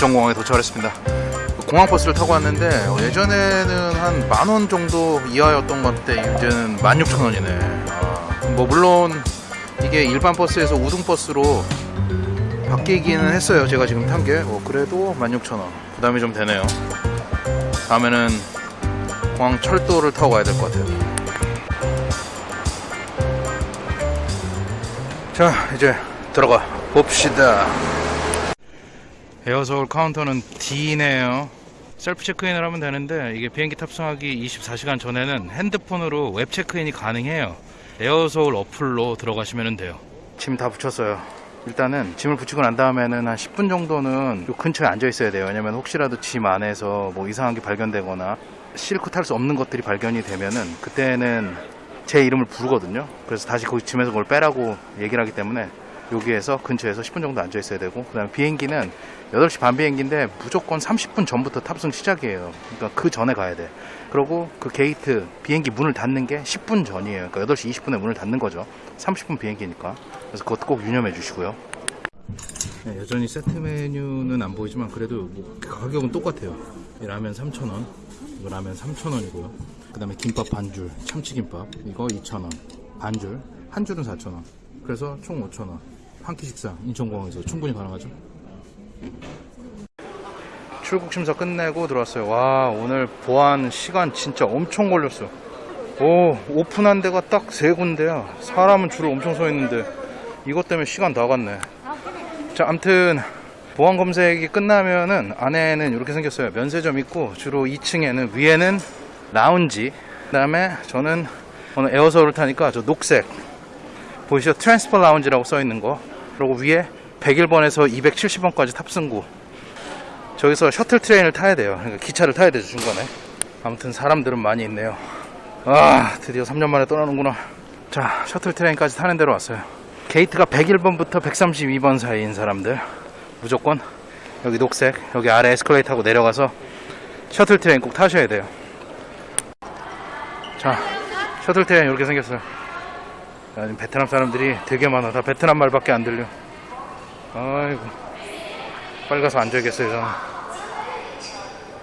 인천공항에 도착했습니다. 공항버스를 타고 왔는데 어, 예전에는 한 만 원 정도 이하였던 건데 이제는 16,000원이네. 아, 뭐 물론 이게 일반 버스에서 우등버스로 바뀌기는 했어요. 제가 지금 탄 게. 어, 그래도 16,000원. 부담이 좀 되네요. 다음에는 공항 철도를 타고 가야 될 것 같아요. 자, 이제 들어가 봅시다. 에어서울 카운터는 D네요. 셀프 체크인을 하면 되는데 이게 비행기 탑승하기 24시간 전에는 핸드폰으로 웹 체크인이 가능해요. 에어서울 어플로 들어가시면 돼요. 짐 다 부쳤어요. 일단은 짐을 부치고 난 다음에는 한 10분 정도는 요 근처에 앉아 있어야 돼요. 왜냐면 혹시라도 짐 안에서 뭐 이상한 게 발견되거나 싣고 탈 수 없는 것들이 발견이 되면은 그때는 제 이름을 부르거든요. 그래서 다시 거기 짐에서 그걸 빼라고 얘기를 하기 때문에 여기에서 근처에서 10분 정도 앉아 있어야 되고 그 다음에 비행기는 8시 반 비행기인데 무조건 30분 전부터 탑승 시작이에요. 그러니까 그 전에 가야 돼. 그리고 그 게이트 비행기 문을 닫는 게 10분 전이에요. 그러니까 8시 20분에 문을 닫는 거죠. 30분 비행기니까. 그래서 그것도 꼭 유념해 주시고요. 네, 여전히 세트 메뉴는 안 보이지만 그래도 뭐 가격은 똑같아요. 이 라면 3,000원, 이거 라면 3,000원이고요. 그 다음에 김밥 반줄, 참치김밥, 이거 2,000원, 반줄, 한 줄은 4,000원. 그래서 총 5,000원. 한 끼 식사 인천공항에서 충분히 가능하죠. 출국 심사 끝내고 들어왔어요. 와 오늘 보안 시간 진짜 엄청 걸렸어. 오 오픈한 데가 딱 세 군데야. 사람은 줄을 엄청 서 있는데 이것 때문에 시간 다 갔네. 자 암튼 보안 검색이 끝나면은 안에는 이렇게 생겼어요. 면세점 있고 주로 2층에는 위에는 라운지. 그 다음에 저는 오늘 에어서울을 타니까 저 녹색 보이시죠? transfer 라운지라고 써 있는 거. 그리고 위에 101번에서 270번까지 탑승구. 저기서 shuttle train을 타야 돼요. 그러니까 기차를 타야 되죠, 중간에. 아무튼 사람들은 많이 있네요. 아, 드디어 3년 만에 떠나는구나. 자, shuttle train까지 타는 데로 왔어요. 게이트가 101번부터 132번 사이인 사람들. 무조건 여기 녹색, 여기 아래 에스컬레이터 타고 내려가서 shuttle train 꼭 타셔야 돼요. 자, shuttle train 이렇게 생겼어요. 야, 지금 베트남 사람들이 되게 많아. 다 베트남 말밖에 안 들려. 아이고. 빨리 가서 앉아야겠어요, 저는.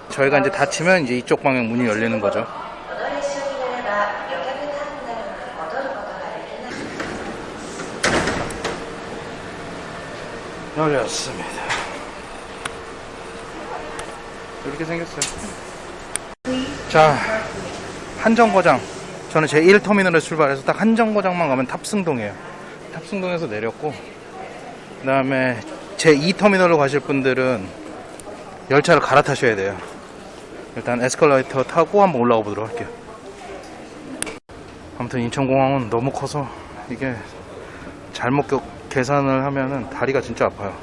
저희가 이제 닫히면 이제 이쪽 방향 문이 열리는 거죠. 열렸습니다. 이렇게 생겼어요. 자, 한정거장. 저는 제 1터미널에 출발해서 딱 한 정거장만 가면 탑승동이에요. 탑승동에서 내렸고, 그 다음에 제 2터미널로 가실 분들은 열차를 갈아타셔야 돼요. 일단 에스컬레이터 타고 한번 올라가 보도록 할게요. 아무튼 인천공항은 너무 커서 이게 잘못 겨- 계산을 하면은 다리가 진짜 아파요.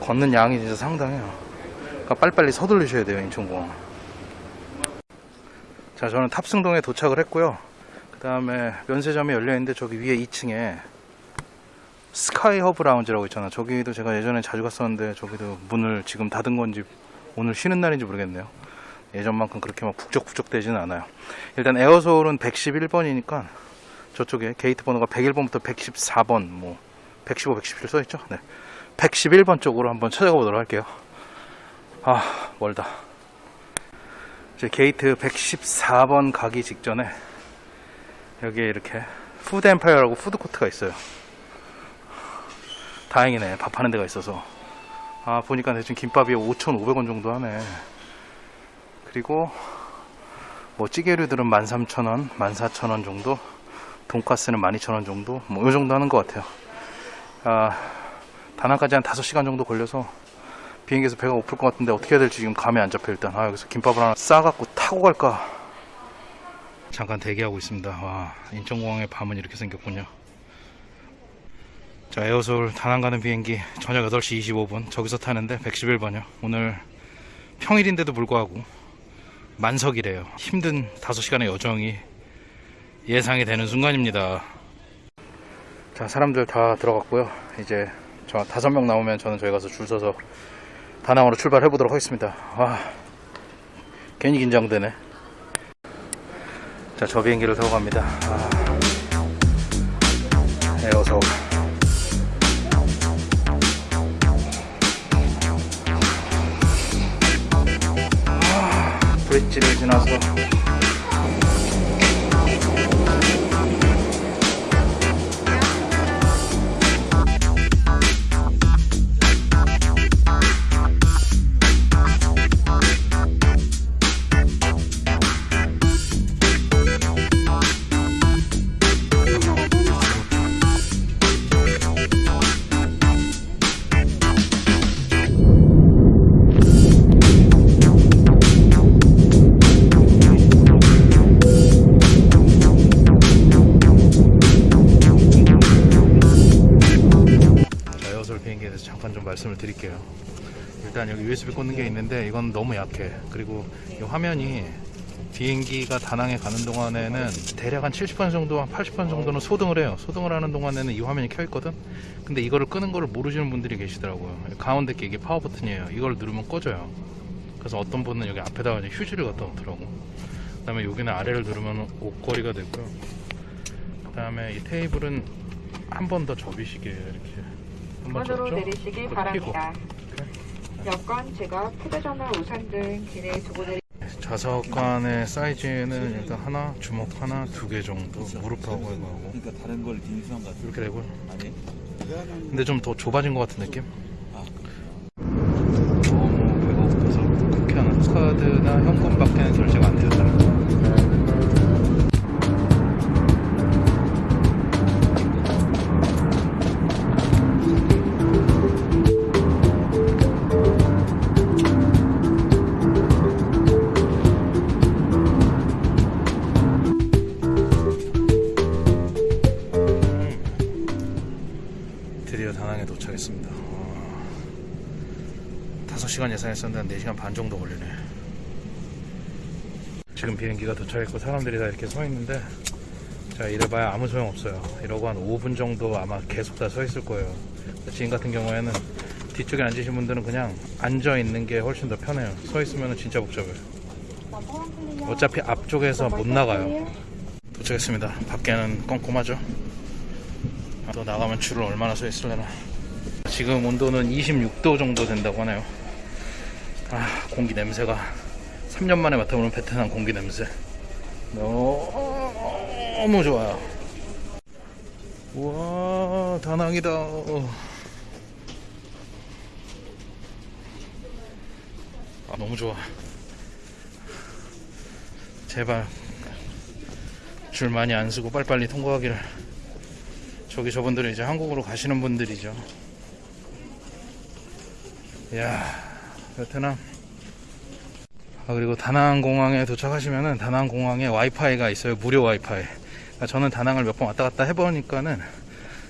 걷는 양이 진짜 상당해요. 그러니까 빨리빨리 서둘르셔야 돼요, 인천공항. 자, 저는 탑승동에 도착을 했고요. 그 다음에 면세점이 열려있는데 저기 위에 2층에 스카이 허브 라운지라고 있잖아. 저기도 제가 예전에 자주 갔었는데 저기도 문을 지금 닫은 건지 오늘 쉬는 날인지 모르겠네요. 예전만큼 그렇게 막 북적북적 되지는 않아요. 일단 에어서울은 111번이니까 저쪽에 게이트 번호가 101번부터 114번, 뭐 115, 117 써있죠? 네. 111번 쪽으로 한번 찾아가 보도록 할게요. 아, 멀다. 이제 게이트 114번 가기 직전에 여기에 이렇게 푸드 엠파이어라고 푸드코트가 있어요. 다행이네. 밥 하는 데가 있어서. 아, 보니까 대충 김밥이 5,500원 정도 하네. 그리고 뭐 찌개류들은 13,000원, 14,000원 정도. 돈가스는 12,000원 정도. 뭐 요 정도 하는 것 같아요. 아, 다낭까지 한 5시간 정도 걸려서 비행기에서 배가 고플 것 같은데 어떻게 해야 될지 지금 감이 안 잡혀 일단. 아, 여기서 김밥을 하나 싸갖고 타고 갈까? 잠깐 대기하고 있습니다. 와, 인천공항의 밤은 이렇게 생겼군요. 자, 에어서울 다낭 가는 비행기 저녁 8시 25분 저기서 타는데 111번이요. 오늘 평일인데도 불구하고 만석이래요. 힘든 5시간의 여정이 예상이 되는 순간입니다. 자, 사람들 다 들어갔고요. 이제 저 다섯 명 나오면 저는 저희 가서 줄 서서 다낭으로 출발해 보도록 하겠습니다. 와 괜히 긴장되네. 자 저 비행기를 타고 갑니다. 아, 네, 에어서 아, 브릿지를 지나서 일단 여기 USB 꽂는 게 있는데 이건 너무 약해. 그리고 이 화면이 비행기가 다낭에 가는 동안에는 대략 한 70번 정도, 한 80번 정도는 소등을 해요. 소등을 하는 동안에는 이 화면이 켜 있거든. 근데 이거를 끄는 거를 모르시는 분들이 계시더라고요. 가운데 게 이게 파워 버튼이에요. 이걸 누르면 꺼져요. 그래서 어떤 분은 여기 앞에다가 휴지를 갖다 놓더라고. 그 다음에 여기는 아래를 누르면 옷걸이가 되고요. 그 다음에 이 테이블은 한 번 더 접이시게 이렇게 한번 접죠. 내리시기 또 바랍니다. 여권, 지갑, 휴대전화, 우산 등 기내 두고 내리 좌석관의 사이즈는 일단 하나, 주먹 하나, 두 개 정도 무릎하고 이거 하고 그러니까 다른 걸 딘수한 것 같아. 이렇게 되고 아니? 근데 좀 더 좁아진 것 같은 느낌? 아. 너무 배고파서 쿠키하는 카드나 현금밖에는 결제가 안 되었다 드디어 다낭에 도착했습니다. 와. 5시간 예상했었는데 한 4시간 반 정도 걸리네. 지금 비행기가 도착했고 사람들이 다 이렇게 서 있는데 자 이래봐야 아무 소용 없어요. 이러고 한 5분 정도 아마 계속 다 서 있을 거예요. 지금 같은 경우에는 뒤쪽에 앉으신 분들은 그냥 앉아 있는 게 훨씬 더 편해요. 서 있으면 진짜 복잡해요. 어차피 앞쪽에서 못 나가요. 도착했습니다. 밖에는 꼼꼼하죠. 또 나가면 줄을 얼마나 서 있으려나. 지금 온도는 26도 정도 된다고 하네요. 아, 공기 냄새가 3년 만에 맡아보는 베트남 공기 냄새. 너무 좋아요. 우와, 다낭이다. 아, 너무 좋아. 제발 줄 많이 안 쓰고 빨리빨리 통과하기를. 저기 저분들은 이제 한국으로 가시는 분들이죠. 이야, 베트남. 아, 그리고 다낭 공항에 도착하시면은 다낭 공항에 와이파이가 있어요. 무료 와이파이. 그러니까 저는 다낭을 몇 번 왔다 갔다 해보니까는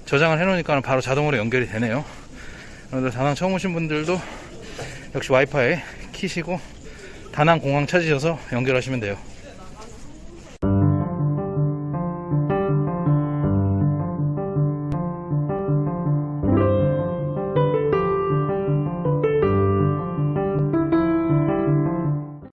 저장을 해놓으니까 바로 자동으로 연결이 되네요. 여러분들 다낭 처음 오신 분들도 역시 와이파이 키시고 다낭 공항 찾으셔서 연결하시면 돼요.